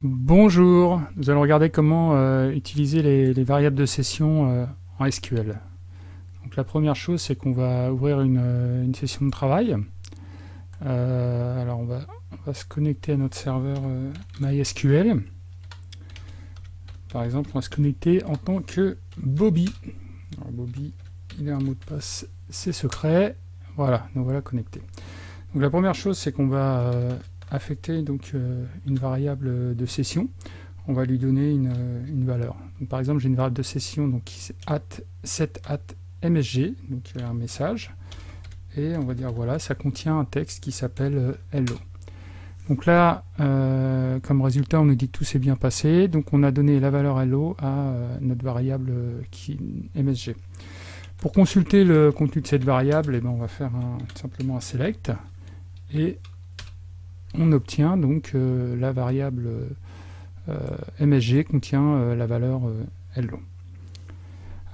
Bonjour, nous allons regarder comment euh, utiliser les, variables de session euh, en SQL. Donc la première chose, c'est qu'on va ouvrir une, euh, session de travail. alors on va, se connecter à notre serveur MySQL. Par exemple, on va se connecter en tant que Bobby. Alors Bobby, il a un mot de passe, c'est secret. Voilà, nous voilà connectés. Donc la première chose, c'est qu'on va affecter donc euh, une variable de session, on va lui donner une, valeur. par exemple, j'ai une variable de session donc qui at set at msg, donc a un message, et on va dire voilà, ça contient un texte qui s'appelle euh, hello. Donc là, euh, comme résultat, on nous dit tout s'est bien passé, donc on a donné la valeur hello à notre variable qui, msg. Pour consulter le contenu de cette variable, eh ben, on va faire simplement un select, et on obtient donc euh, la variable euh, MSG contient euh, la valeur hello.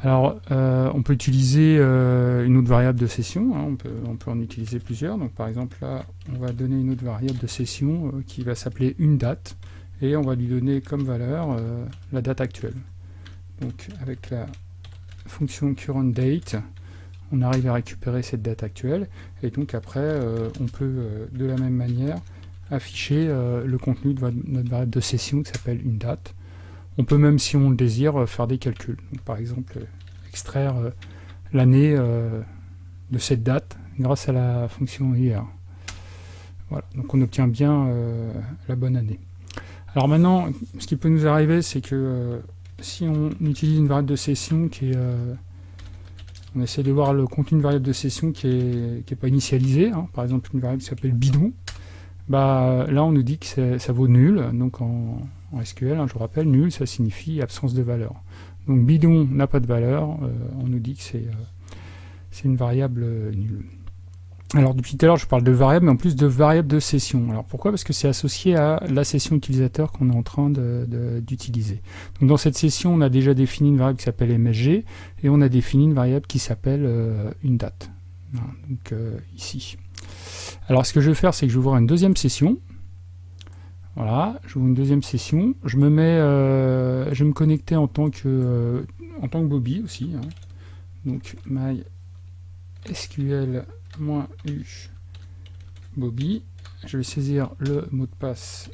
Alors, on peut utiliser une autre variable de session, hein, on, peut, en utiliser plusieurs. Donc, par exemple, là, on va donner une autre variable de session qui va s'appeler une date, et on va lui donner comme valeur la date actuelle. Donc, avec la fonction current date, on arrive à récupérer cette date actuelle, et donc après, on peut, de la même manière, afficher euh, le contenu de notre variable de session qui s'appelle une date. On peut même, si on le désire, euh, faire des calculs. par exemple, extraire euh, l'année de cette date grâce à la fonction IR. Voilà, donc on obtient bien la bonne année. Alors maintenant, ce qui peut nous arriver, c'est que si on utilise une variable de session qui est... on essaie de voir le contenu d'une variable de session qui n'est est pas initialisé, hein. par exemple une variable qui s'appelle bidon, bah, là, on nous dit que ça vaut nul. Donc en, SQL, hein, je vous rappelle, nul, ça signifie absence de valeur. Donc bidon n'a pas de valeur, euh, on nous dit que c'est euh, une variable euh, nulle. Alors depuis tout à l'heure, je parle de variable, mais en plus de variable de session. Alors pourquoi? Parce que c'est associé à la session utilisateur qu'on est en train d'utiliser. Donc dans cette session, on a déjà défini une variable qui s'appelle MSG, et on a défini une variable qui s'appelle une date. donc ici. Alors ce que je vais faire, c'est que je vais ouvrir une deuxième session. Voilà, j'ouvre une deuxième session. Je me mets, euh, je vais me connecter en tant que, euh, en tant que Bobby aussi. Hein. Donc my SQL-u Bobby. Je vais saisir le mot de passe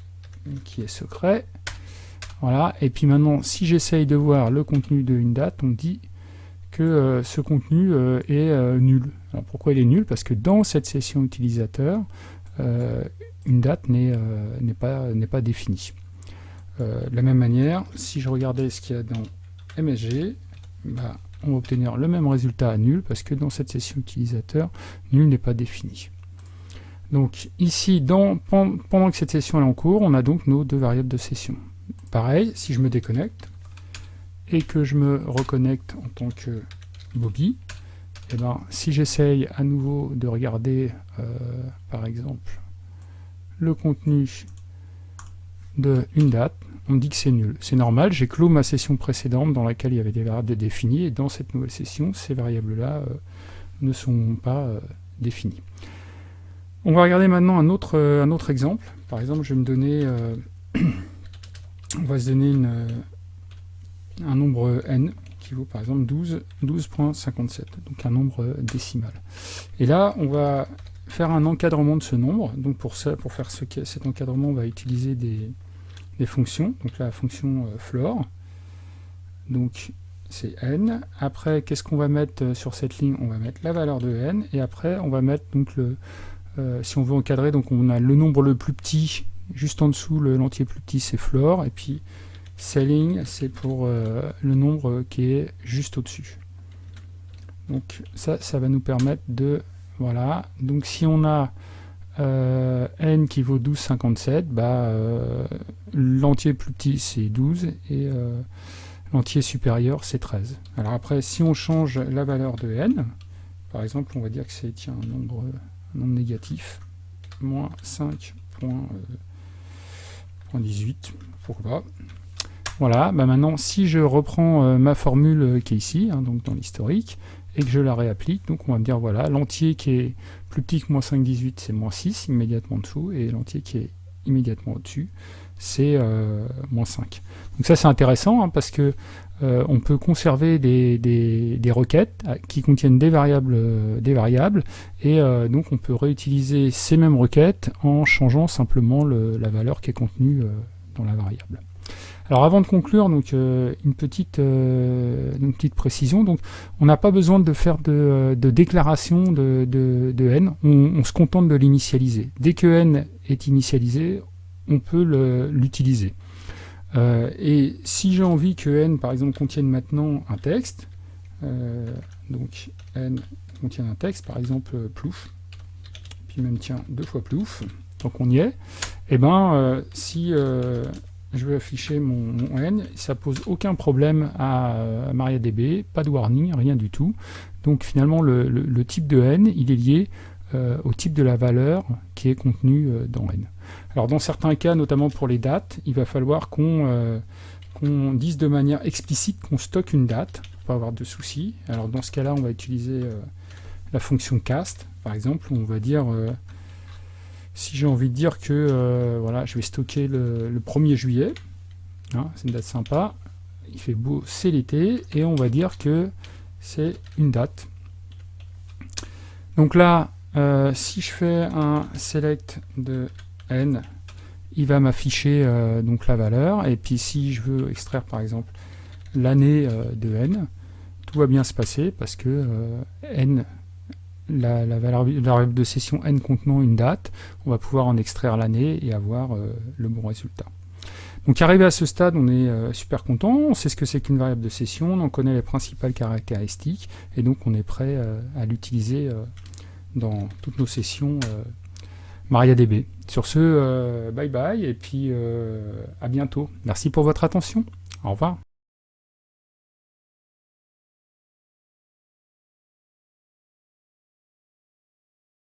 qui est secret. Voilà, et puis maintenant, si j'essaye de voir le contenu d'une date, on dit que euh, ce contenu euh, est euh, nul. Alors pourquoi il est nul? Parce que dans cette session utilisateur, une date n'est pas, pas définie. de la même manière, si je regardais ce qu'il y a dans MSG, bah, on va obtenir le même résultat à nul, parce que dans cette session utilisateur, nul n'est pas défini. Donc ici, pendant que cette session est en cours, on a donc nos deux variables de session. Pareil, si je me déconnecte, et que je me reconnecte en tant que Bobby, et eh ben, si j'essaye à nouveau de regarder, euh, par exemple, le contenu de une date, on me dit que c'est nul. C'est normal, j'ai clos ma session précédente dans laquelle il y avait des variables définies, et dans cette nouvelle session, ces variables-là euh, ne sont pas euh, définies. On va regarder maintenant un autre, un autre exemple. Par exemple, je vais me donner, on va se donner une, un nombre n qui vaut par exemple 12, 12.57, donc un nombre décimal. Et là, on va faire un encadrement de ce nombre. Donc pour, ça, pour faire ce, cet encadrement, on va utiliser des, fonctions. Donc la fonction euh, floor, donc c'est n. Après, qu'est-ce qu'on va mettre euh, sur cette ligne? On va mettre la valeur de n. Et après, on va mettre donc le, euh, si on veut encadrer, donc on a le nombre le plus petit, juste en dessous, l'entier plus petit, c'est floor. Et puis Selling, c'est pour euh, le nombre qui est juste au-dessus. Donc ça, ça va nous permettre de... Voilà, donc si on a euh, n qui vaut 12,57, bah, euh, l'entier plus petit c'est 12 et l'entier supérieur c'est 13. Alors après, si on change la valeur de n, par exemple, on va dire que c'est un nombre, un nombre négatif, moins 5.18, pourquoi pas. Voilà, bah maintenant, si je reprends euh, ma formule euh, qui est ici, hein, donc dans l'historique, et que je la réapplique, donc on va me dire, voilà, l'entier qui est plus petit que moins 5,18, c'est moins 6, immédiatement en dessous, et l'entier qui est immédiatement au-dessus, c'est moins 5. Donc ça c'est intéressant hein, parce que on peut conserver des, requêtes qui contiennent des variables, des variables et donc on peut réutiliser ces mêmes requêtes en changeant simplement la valeur qui est contenue dans la variable. Alors avant de conclure, donc euh, une petite euh, une petite précision. Donc on n'a pas besoin de faire de, déclaration de, n. On, se contente de l'initialiser. Dès que n est initialisé, on peut l'utiliser. Euh, et si j'ai envie que n, par exemple, contienne maintenant un texte, donc n contient un texte, par exemple plouf, puis même tiens deux fois plouf, donc on y est. Et eh ben si je vais afficher mon, N, ça pose aucun problème à, MariaDB, pas de warning, rien du tout. Donc finalement le, type de N, il est lié euh, au type de la valeur qui est contenue euh, dans N. Alors dans certains cas, notamment pour les dates, il va falloir qu'on euh, dise de manière explicite qu'on stocke une date, pour pas avoir de soucis. Alors dans ce cas-là, on va utiliser la fonction cast, par exemple, où on va dire si j'ai envie de dire que euh, voilà, je vais stocker le, 1er juillet, hein, c'est une date sympa, il fait beau, c'est l'été, et on va dire que c'est une date. Donc là, euh, si je fais un select de n, il va m'afficher euh, donc la valeur, et puis si je veux extraire par exemple l'année de n, tout va bien se passer parce que n la, variable de session n contenant une date, on va pouvoir en extraire l'année et avoir euh, le bon résultat. Donc arrivé à ce stade, on est euh, super content, on sait ce que c'est qu'une variable de session, on en connaît les principales caractéristiques, et donc on est prêt euh, à l'utiliser dans toutes nos sessions MariaDB. Sur ce, bye bye, et puis à bientôt. Merci pour votre attention. Au revoir.